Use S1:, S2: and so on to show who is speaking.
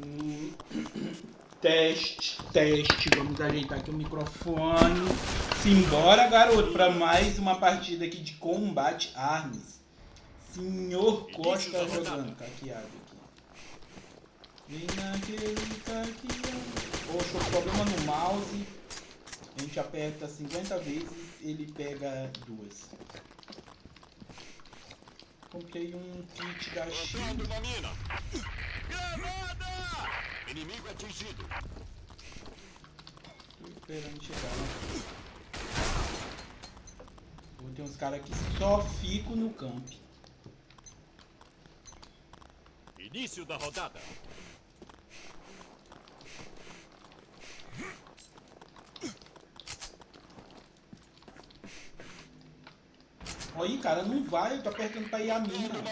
S1: Hum, Teste, teste. Vamos ajeitar aqui o microfone. Simbora, garoto, para mais uma partida aqui de combate armas. Senhor Costa jogando. Caqueado aqui. Vem naquele caqueado. Poxa, o problema no mouse. A gente aperta 50 vezes, ele pega duas. Comprei um kit da China.
S2: Inimigo atingido.
S1: Tô esperando chegar. né? Pô, Tem uns caras que só ficam no camp.
S2: Início da rodada.
S1: Aí, cara, não vai, eu tô apertando pra ir a
S2: mina.